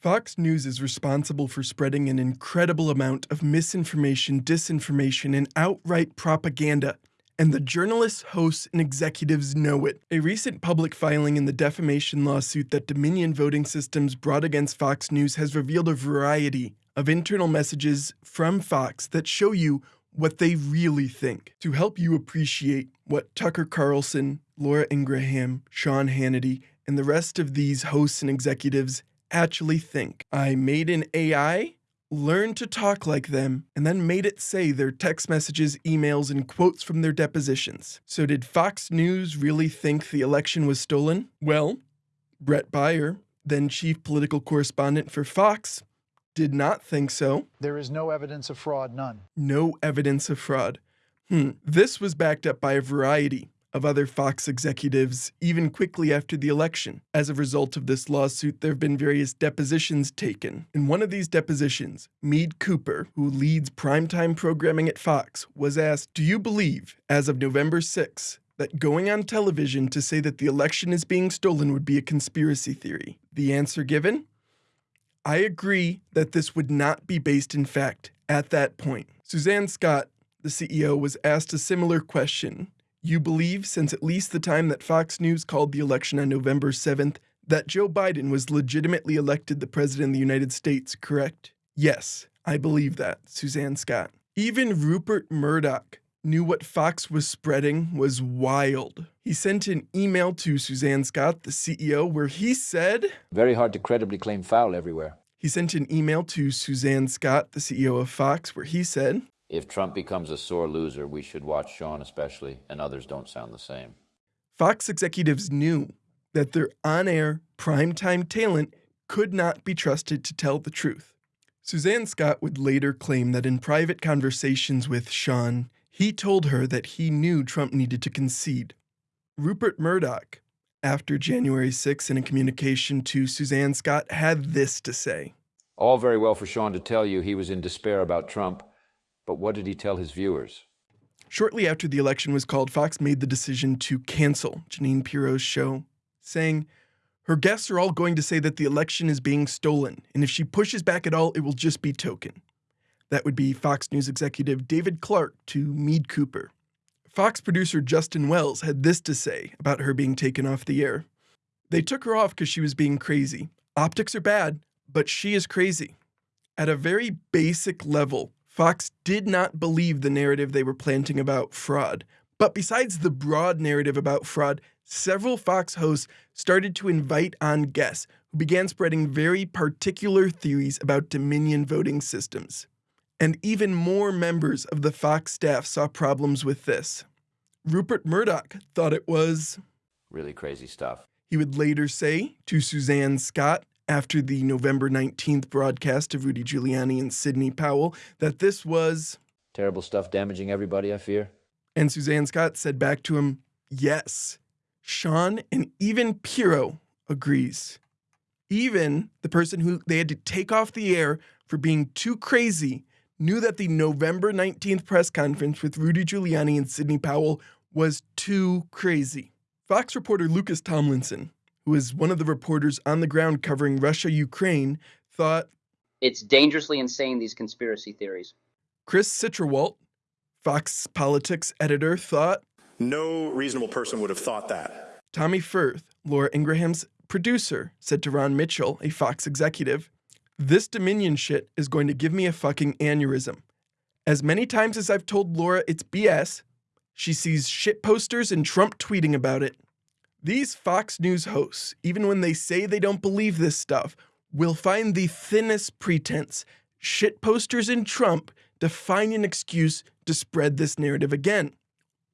Fox News is responsible for spreading an incredible amount of misinformation, disinformation, and outright propaganda, and the journalists, hosts, and executives know it. A recent public filing in the defamation lawsuit that Dominion Voting Systems brought against Fox News has revealed a variety of internal messages from Fox that show you what they really think. To help you appreciate what Tucker Carlson, Laura Ingraham, Sean Hannity, and the rest of these hosts and executives actually think. I made an AI, learned to talk like them, and then made it say their text messages, emails, and quotes from their depositions. So did Fox News really think the election was stolen? Well, Bret Baier, then chief political correspondent for Fox, did not think so. There is no evidence of fraud, none. No evidence of fraud. Hmm. This was backed up by a variety of other Fox executives even quickly after the election. As a result of this lawsuit, there have been various depositions taken. In one of these depositions, Meade Cooper, who leads primetime programming at Fox, was asked, Do you believe, as of November 6, that going on television to say that the election is being stolen would be a conspiracy theory? The answer given? I agree that this would not be based in fact at that point. Suzanne Scott, the CEO, was asked a similar question you believe, since at least the time that Fox News called the election on November 7th, that Joe Biden was legitimately elected the President of the United States, correct? Yes, I believe that, Suzanne Scott. Even Rupert Murdoch knew what Fox was spreading was wild. He sent an email to Suzanne Scott, the CEO, where he said, Very hard to credibly claim foul everywhere. He sent an email to Suzanne Scott, the CEO of Fox, where he said, if Trump becomes a sore loser, we should watch Sean especially, and others don't sound the same. Fox executives knew that their on air, primetime talent could not be trusted to tell the truth. Suzanne Scott would later claim that in private conversations with Sean, he told her that he knew Trump needed to concede. Rupert Murdoch, after January 6 in a communication to Suzanne Scott, had this to say All very well for Sean to tell you he was in despair about Trump, but what did he tell his viewers? Shortly after the election was called, Fox made the decision to cancel Jeanine Pirro's show, saying, Her guests are all going to say that the election is being stolen, and if she pushes back at all, it will just be token. That would be Fox News executive David Clark to Meade Cooper. Fox producer Justin Wells had this to say about her being taken off the air. They took her off because she was being crazy. Optics are bad, but she is crazy. At a very basic level, Fox did not believe the narrative they were planting about fraud. But besides the broad narrative about fraud, several Fox hosts started to invite on guests who began spreading very particular theories about Dominion voting systems. And even more members of the Fox staff saw problems with this. Rupert Murdoch thought it was really crazy stuff. He would later say to Suzanne Scott after the November 19th broadcast of Rudy Giuliani and Sidney Powell that this was terrible stuff damaging everybody, I fear. And Suzanne Scott said back to him, Yes. Sean and even Pirro agrees. Even the person who they had to take off the air for being too crazy knew that the November 19th press conference with Rudy Giuliani and Sidney Powell was too crazy. Fox reporter Lucas Tomlinson who is one of the reporters on the ground covering Russia Ukraine, thought it's dangerously insane, these conspiracy theories. Chris Stirewalt, Fox Politics editor, thought no reasonable person would have thought that. Tommy Firth, Laura Ingraham's producer, said to Ron Mitchell, a Fox executive, This Dominion shit is going to give me a fucking aneurysm. As many times as I've told Laura it's BS, she sees shit posters and Trump tweeting about it. These Fox News hosts, even when they say they don't believe this stuff, will find the thinnest pretense, shit posters in Trump, to find an excuse to spread this narrative again.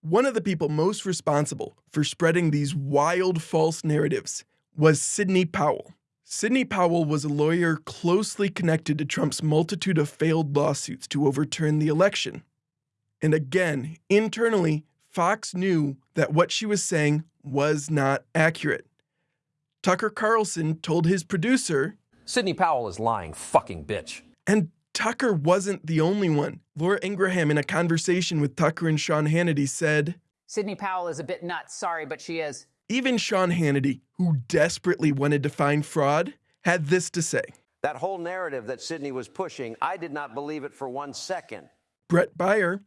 One of the people most responsible for spreading these wild false narratives was Sidney Powell. Sidney Powell was a lawyer closely connected to Trump's multitude of failed lawsuits to overturn the election. And again, internally, Fox knew that what she was saying was not accurate. Tucker Carlson told his producer, Sidney Powell is lying, fucking bitch. And Tucker wasn't the only one. Laura Ingraham, in a conversation with Tucker and Sean Hannity, said, Sidney Powell is a bit nuts, sorry, but she is. Even Sean Hannity, who desperately wanted to find fraud, had this to say That whole narrative that Sidney was pushing, I did not believe it for one second. Bret Baier,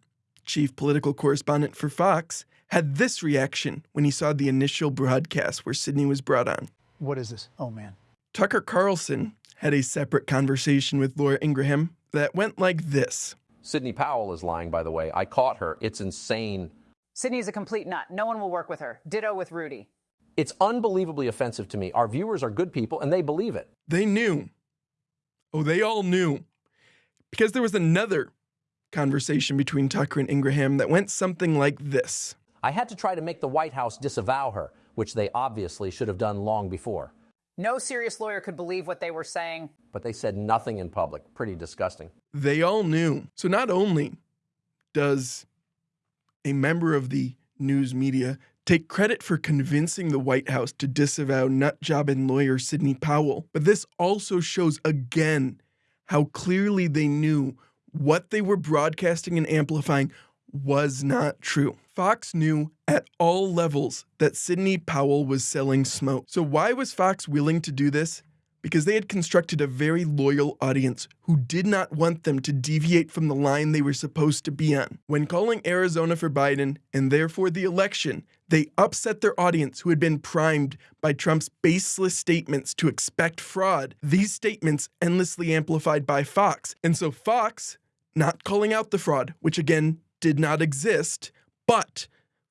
chief political correspondent for Fox, had this reaction when he saw the initial broadcast where Sidney was brought on. What is this? Oh, man. Tucker Carlson had a separate conversation with Laura Ingraham that went like this Sidney Powell is lying, by the way. I caught her. It's insane. Sidney's a complete nut. No one will work with her. Ditto with Rudy. It's unbelievably offensive to me. Our viewers are good people and they believe it. They knew. Oh, they all knew. Because there was another conversation between Tucker and Ingraham that went something like this I had to try to make the White House disavow her, which they obviously should have done long before. No serious lawyer could believe what they were saying. But they said nothing in public. Pretty disgusting. They all knew. So not only does a member of the news media take credit for convincing the White House to disavow nutjob and lawyer Sidney Powell, but this also shows again how clearly they knew what they were broadcasting and amplifying was not true. Fox knew at all levels that Sidney Powell was selling smoke. So, why was Fox willing to do this? Because they had constructed a very loyal audience who did not want them to deviate from the line they were supposed to be on. When calling Arizona for Biden and therefore the election, they upset their audience who had been primed by Trump's baseless statements to expect fraud. These statements endlessly amplified by Fox. And so Fox, not calling out the fraud, which again did not exist, but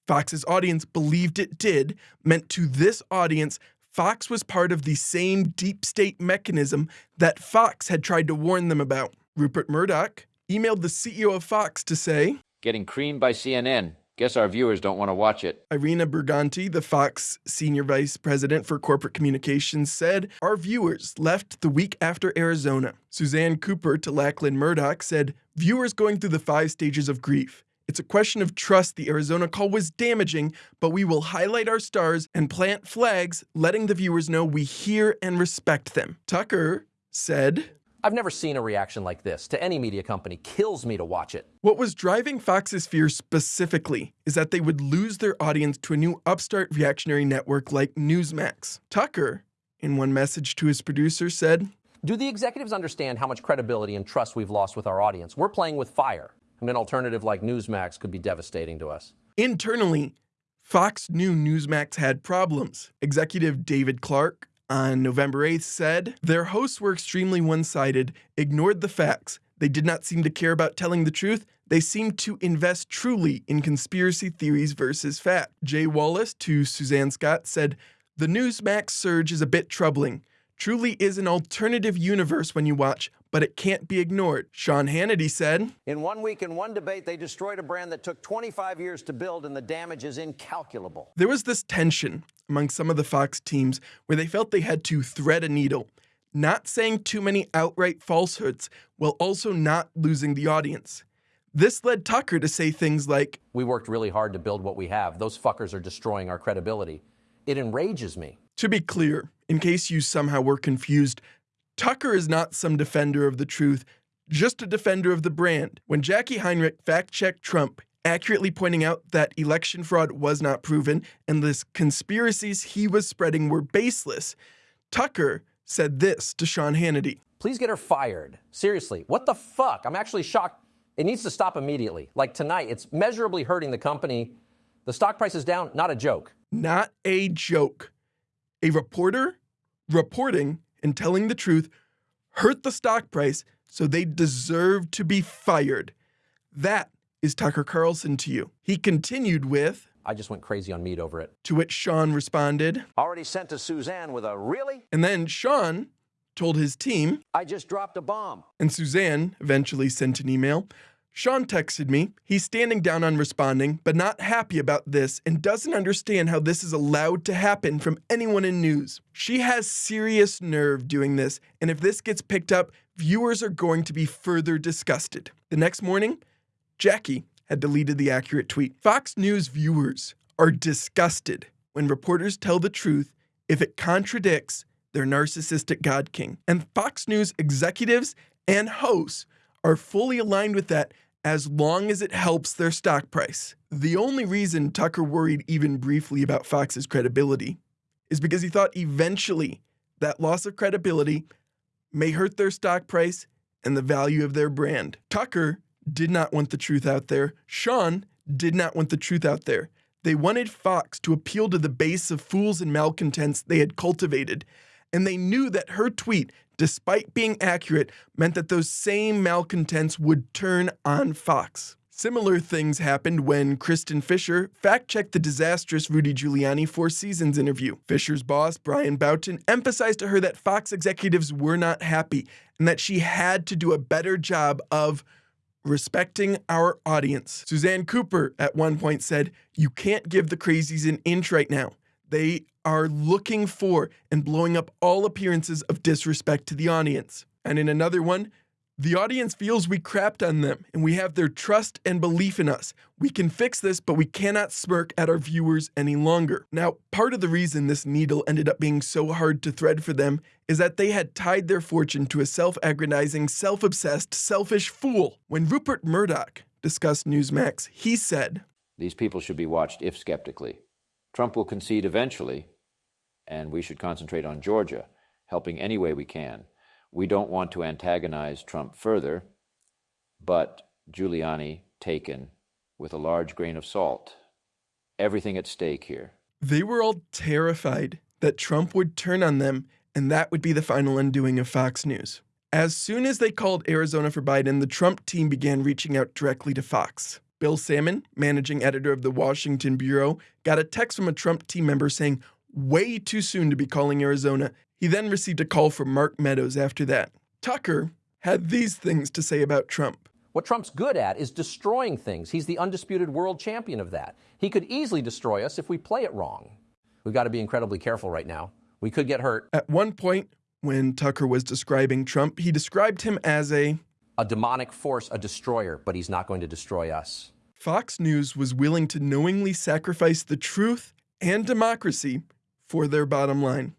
Fox's audience believed it did, meant to this audience, Fox was part of the same deep state mechanism that Fox had tried to warn them about. Rupert Murdoch emailed the CEO of Fox to say, Getting creamed by CNN. Guess our viewers don't want to watch it. Irina Briganti, the Fox senior vice president for corporate communications, said, Our viewers left the week after Arizona. Suzanne Cooper to Lachlan Murdoch said, Viewers going through the five stages of grief. It's a question of trust. The Arizona call was damaging, but we will highlight our stars and plant flags, letting the viewers know we hear and respect them. Tucker said, I've never seen a reaction like this to any media company. Kills me to watch it. What was driving Fox's fear specifically is that they would lose their audience to a new upstart reactionary network like Newsmax. Tucker, in one message to his producer, said, Do the executives understand how much credibility and trust we've lost with our audience? We're playing with fire and an alternative like Newsmax could be devastating to us. Internally, Fox knew Newsmax had problems. Executive David Clark on November 8th said their hosts were extremely one sided, ignored the facts. They did not seem to care about telling the truth. They seemed to invest truly in conspiracy theories versus fact. Jay Wallace to Suzanne Scott said, The Newsmax surge is a bit troubling truly is an alternative universe when you watch, but it can't be ignored. Sean Hannity said In one week, in one debate, they destroyed a brand that took 25 years to build, and the damage is incalculable. There was this tension among some of the Fox teams where they felt they had to thread a needle, not saying too many outright falsehoods while also not losing the audience. This led Tucker to say things like We worked really hard to build what we have. Those fuckers are destroying our credibility. It enrages me. To be clear, in case you somehow were confused, Tucker is not some defender of the truth, just a defender of the brand. When Jacqui Heinrich fact checked Trump, accurately pointing out that election fraud was not proven and the conspiracies he was spreading were baseless, Tucker said this to Sean Hannity Please get her fired. Seriously, what the fuck? I'm actually shocked. It needs to stop immediately. Like tonight, it's measurably hurting the company. The stock price is down, not a joke. Not a joke. A reporter reporting and telling the truth hurt the stock price, so they deserve to be fired. That is Tucker Carlson to you. He continued with, I just went crazy on Meade over it. To which Sean responded, Already sent to Suzanne with a really? And then Sean told his team, I just dropped a bomb. And Suzanne eventually sent an email. Sean texted me. He's standing down on responding, but not happy about this and doesn't understand how this is allowed to happen from anyone in news. She has serious nerve doing this, and if this gets picked up, viewers are going to be further disgusted. The next morning, Jackie had deleted the accurate tweet. Fox News viewers are disgusted when reporters tell the truth if it contradicts their narcissistic God King. And Fox News executives and hosts are fully aligned with that as long as it helps their stock price. The only reason Tucker worried even briefly about Fox's credibility is because he thought eventually that loss of credibility may hurt their stock price and the value of their brand. Tucker did not want the truth out there. Sean did not want the truth out there. They wanted Fox to appeal to the base of fools and malcontents they had cultivated, and they knew that her tweet, despite being accurate, meant that those same malcontents would turn on Fox. Similar things happened when Kristin Fisher fact checked the disastrous Rudy Giuliani Four Seasons interview. Fisher's boss, Bryan Boughton, emphasized to her that Fox executives were not happy and that she had to do a better job of respecting our audience. Suzanne Cooper at one point said, You can't give the crazies an inch right now. They are looking for and blowing up all appearances of disrespect to the audience. And in another one, the audience feels we crapped on them and we have their trust and belief in us. We can fix this, but we cannot smirk at our viewers any longer. Now, part of the reason this needle ended up being so hard to thread for them is that they had tied their fortune to a self aggrandizing, self obsessed, selfish fool. When Rupert Murdoch discussed Newsmax, he said, These people should be watched if skeptically. Trump will concede eventually, and we should concentrate on Georgia, helping any way we can. We don't want to antagonize Trump further, but Giuliani taken with a large grain of salt. Everything at stake here. They were all terrified that Trump would turn on them and that would be the final undoing of Fox News. As soon as they called Arizona for Biden, the Trump team began reaching out directly to Fox. Bill Sammon, managing editor of the Washington Bureau, got a text from a Trump team member saying, way too soon to be calling Arizona he then received a call from Mark Meadows after that. Tucker had these things to say about Trump. What Trump's good at is destroying things. He's the undisputed world champion of that. He could easily destroy us if we play it wrong. We've got to be incredibly careful right now. We could get hurt. At one point, when Tucker was describing Trump, he described him as a a demonic force, a destroyer, but he's not going to destroy us. Fox News was willing to knowingly sacrifice the truth and democracy for their bottom line.